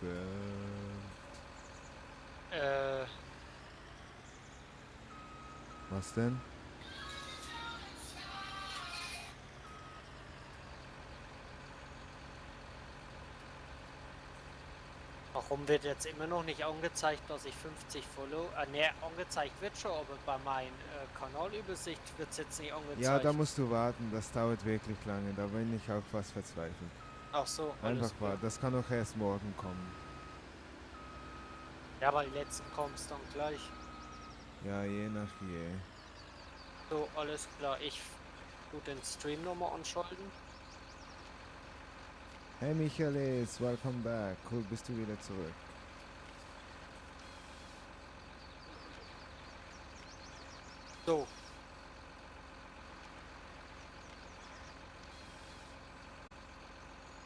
wird. Äh, Was denn? warum wird jetzt immer noch nicht angezeigt, dass ich 50 Follow... Äh, ne, angezeigt wird schon, aber bei meiner äh, Kanalübersicht wird es jetzt nicht angezeigt. Ja, da musst du warten. Das dauert wirklich lange. Da bin ich auch fast verzweifelt. Ach so, Einfach klar. warten. Das kann auch erst morgen kommen. Ja, weil letzten kommst dann gleich. Ja, je nach je. So, alles klar. Ich tu den Stream nochmal anschalten. Hey Michaelis, welcome back. Cool, bist du wieder zurück. So,